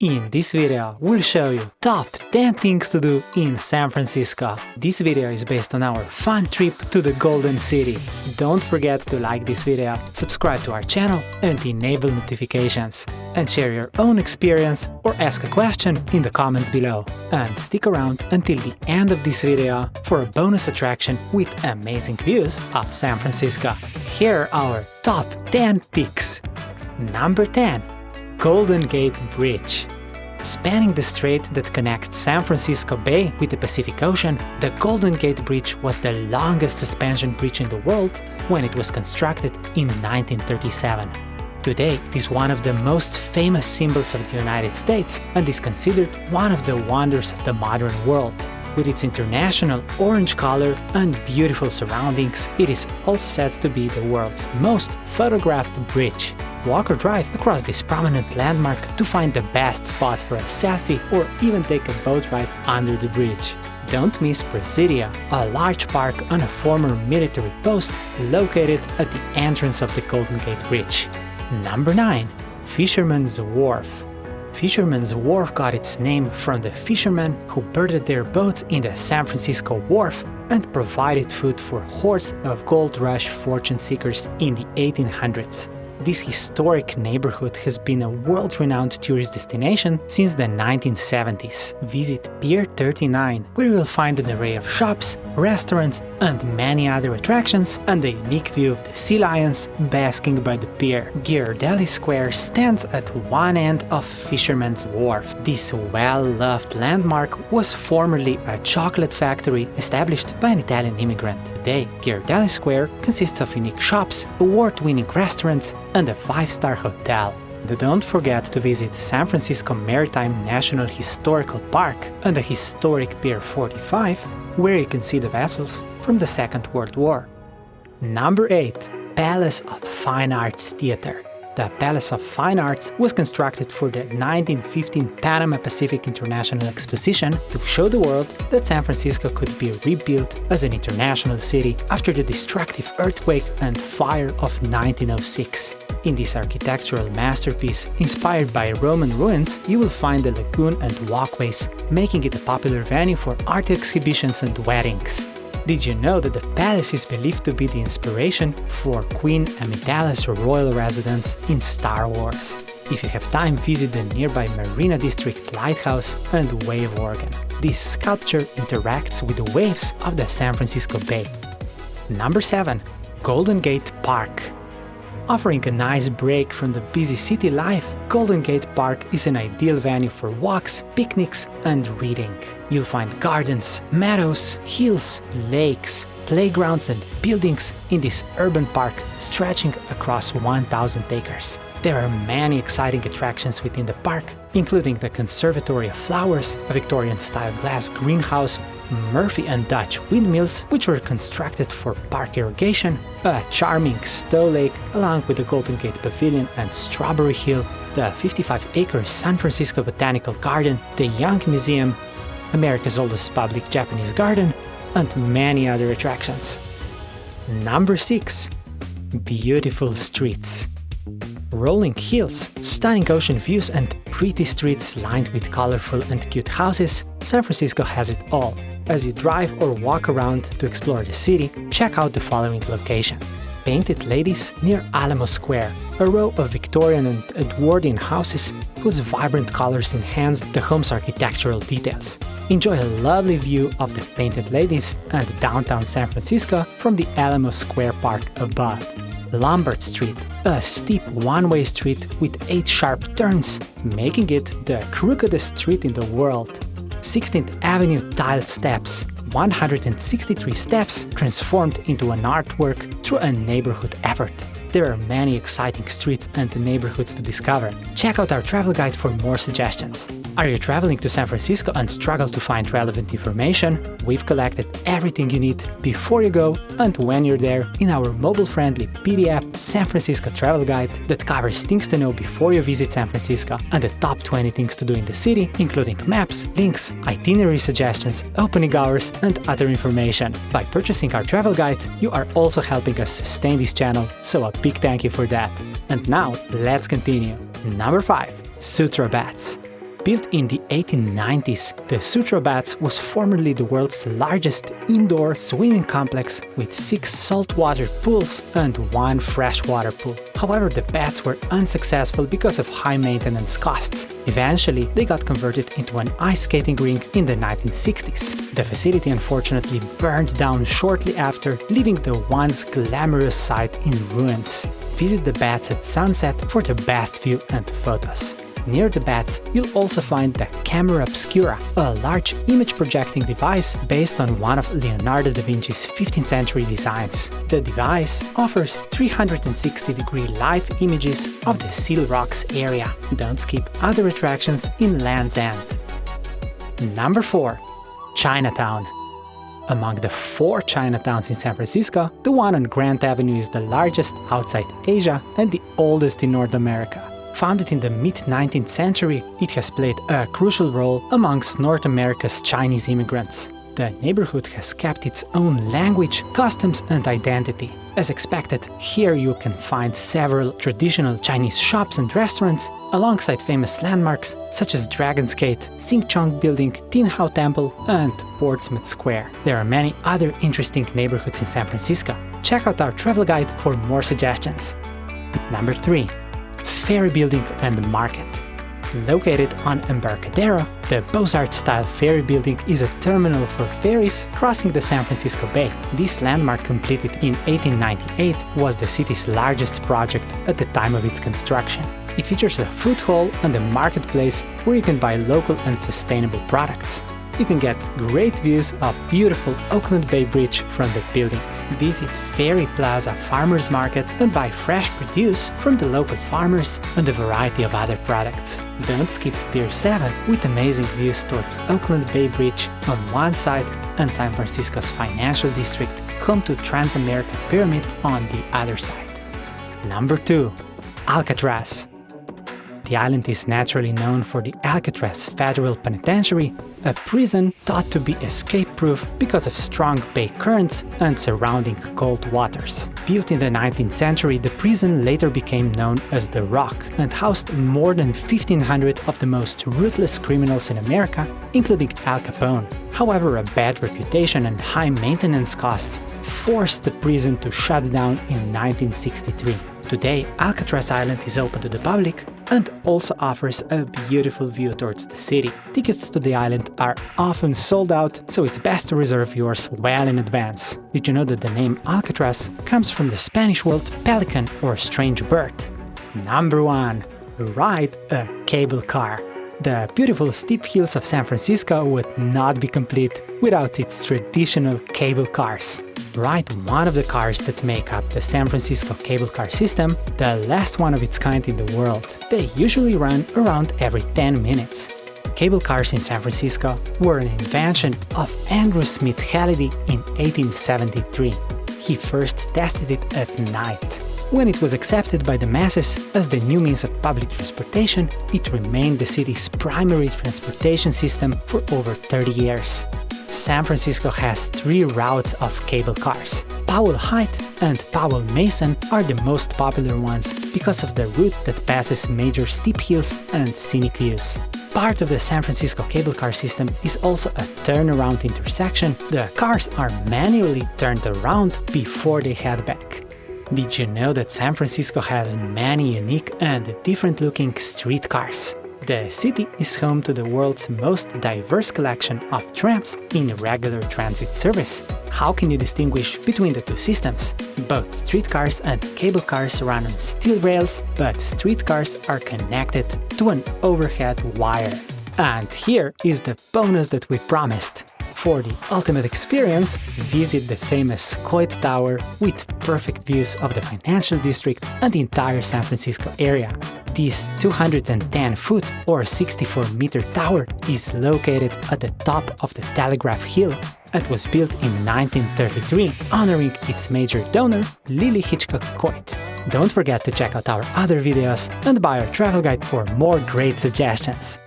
In this video, we'll show you top 10 things to do in San Francisco. This video is based on our fun trip to the Golden City. Don't forget to like this video, subscribe to our channel and enable notifications. And share your own experience or ask a question in the comments below. And stick around until the end of this video for a bonus attraction with amazing views of San Francisco. Here are our top 10 picks. Number 10 Golden Gate Bridge. Spanning the strait that connects San Francisco Bay with the Pacific Ocean, the Golden Gate Bridge was the longest suspension bridge in the world when it was constructed in 1937. Today, it is one of the most famous symbols of the United States and is considered one of the wonders of the modern world. With its international orange color and beautiful surroundings, it is also said to be the world's most photographed bridge. Walk or drive across this prominent landmark to find the best spot for a selfie or even take a boat ride under the bridge. Don't miss Presidio, a large park on a former military post located at the entrance of the Golden Gate Bridge. Number 9. Fisherman's Wharf Fisherman's Wharf got its name from the fishermen who birded their boats in the San Francisco Wharf and provided food for hordes of gold rush fortune seekers in the 1800s. This historic neighborhood has been a world-renowned tourist destination since the 1970s. Visit Pier 39, where you'll find an array of shops, restaurants, and many other attractions, and a unique view of the sea lions basking by the pier. Ghirardelli Square stands at one end of Fisherman's Wharf. This well-loved landmark was formerly a chocolate factory established by an Italian immigrant. Today, Ghirardelli Square consists of unique shops, award-winning restaurants, and a five-star hotel. Don't forget to visit San Francisco Maritime National Historical Park and the historic Pier 45, where you can see the vessels from the Second World War. Number 8. Palace of Fine Arts Theater the Palace of Fine Arts was constructed for the 1915 Panama Pacific International Exposition to show the world that San Francisco could be rebuilt as an international city after the destructive earthquake and fire of 1906. In this architectural masterpiece, inspired by Roman ruins, you will find a lagoon and walkways, making it a popular venue for art exhibitions and weddings. Did you know that the palace is believed to be the inspiration for Queen Amidala's royal residence in Star Wars? If you have time, visit the nearby Marina District Lighthouse and Wave Organ. This sculpture interacts with the waves of the San Francisco Bay. Number 7. Golden Gate Park Offering a nice break from the busy city life, Golden Gate Park is an ideal venue for walks, picnics and reading. You'll find gardens, meadows, hills, lakes, playgrounds and buildings in this urban park stretching across 1000 acres. There are many exciting attractions within the park, including the Conservatory of Flowers, a Victorian-style glass greenhouse Murphy and Dutch windmills, which were constructed for park irrigation, a charming Stow Lake along with the Golden Gate Pavilion and Strawberry Hill, the 55-acre San Francisco Botanical Garden, de Young Museum, America's oldest public Japanese garden, and many other attractions. Number 6. Beautiful streets rolling hills, stunning ocean views and pretty streets lined with colorful and cute houses, San Francisco has it all. As you drive or walk around to explore the city, check out the following location. Painted Ladies near Alamo Square, a row of Victorian and Edwardian houses whose vibrant colors enhance the home's architectural details. Enjoy a lovely view of the Painted Ladies and downtown San Francisco from the Alamo Square Park above. Lombard Street, a steep one-way street with 8 sharp turns, making it the crookedest street in the world. 16th Avenue tiled steps, 163 steps transformed into an artwork through a neighborhood effort. There are many exciting streets and neighborhoods to discover. Check out our travel guide for more suggestions. Are you traveling to San Francisco and struggle to find relevant information? We've collected everything you need before you go and when you're there in our mobile-friendly PDF San Francisco Travel Guide that covers things to know before you visit San Francisco and the top 20 things to do in the city, including maps, links, itinerary suggestions, opening hours, and other information. By purchasing our travel guide, you are also helping us sustain this channel, so a big thank you for that. And now, let's continue. Number 5. Sutro Baths Built in the 1890s, the Sutro Baths was formerly the world's largest indoor swimming complex with six saltwater pools and one freshwater pool. However, the baths were unsuccessful because of high maintenance costs. Eventually, they got converted into an ice skating rink in the 1960s. The facility unfortunately burned down shortly after, leaving the once glamorous site in ruins. Visit the baths at sunset for the best view and photos. Near the bats, you'll also find the Camera Obscura, a large image-projecting device based on one of Leonardo da Vinci's 15th century designs. The device offers 360-degree live images of the Seal Rocks area. Don't skip other attractions in Land's End. Number 4. Chinatown among the four Chinatowns in San Francisco, the one on Grant Avenue is the largest outside Asia and the oldest in North America. Founded in the mid-19th century, it has played a crucial role amongst North America's Chinese immigrants. The neighborhood has kept its own language, customs and identity. As expected, here you can find several traditional Chinese shops and restaurants, alongside famous landmarks such as Dragon's Gate, Sing Chong Building, Tin Hau Temple and Portsmouth Square. There are many other interesting neighborhoods in San Francisco. Check out our travel guide for more suggestions. Number 3. Ferry Building and Market. Located on Embarcadero, the Beaux-Arts-style ferry building is a terminal for ferries crossing the San Francisco Bay. This landmark, completed in 1898, was the city's largest project at the time of its construction. It features a food hall and a marketplace where you can buy local and sustainable products you can get great views of beautiful Oakland Bay Bridge from the building. Visit Ferry Plaza Farmers Market and buy fresh produce from the local farmers and a variety of other products. Don't skip Pier 7 with amazing views towards Oakland Bay Bridge on one side and San Francisco's financial district, home to Transamerica Pyramid on the other side. Number 2. Alcatraz the island is naturally known for the Alcatraz Federal Penitentiary, a prison thought to be escape-proof because of strong bay currents and surrounding cold waters. Built in the 19th century, the prison later became known as The Rock and housed more than 1500 of the most ruthless criminals in America, including Al Capone. However, a bad reputation and high maintenance costs forced the prison to shut down in 1963. Today, Alcatraz Island is open to the public and also offers a beautiful view towards the city. Tickets to the island are often sold out, so it's best to reserve yours well in advance. Did you know that the name Alcatraz comes from the Spanish word pelican or strange bird? Number 1. Ride a cable car. The beautiful steep hills of San Francisco would not be complete without its traditional cable cars ride one of the cars that make up the San Francisco cable car system, the last one of its kind in the world. They usually run around every 10 minutes. Cable cars in San Francisco were an invention of Andrew Smith Hallidie in 1873. He first tested it at night. When it was accepted by the masses as the new means of public transportation, it remained the city's primary transportation system for over 30 years. San Francisco has three routes of cable cars. Powell Hyde and Powell Mason are the most popular ones because of the route that passes major steep hills and scenic views. Part of the San Francisco cable car system is also a turnaround intersection. The cars are manually turned around before they head back. Did you know that San Francisco has many unique and different looking streetcars? The city is home to the world's most diverse collection of trams in regular transit service. How can you distinguish between the two systems? Both streetcars and cable cars run on steel rails, but streetcars are connected to an overhead wire. And here is the bonus that we promised. For the ultimate experience, visit the famous Coit Tower with perfect views of the financial district and the entire San Francisco area. This 210-foot or 64-meter tower is located at the top of the Telegraph Hill and was built in 1933, honoring its major donor, Lillie Hitchcock Coit. Don't forget to check out our other videos and buy our travel guide for more great suggestions.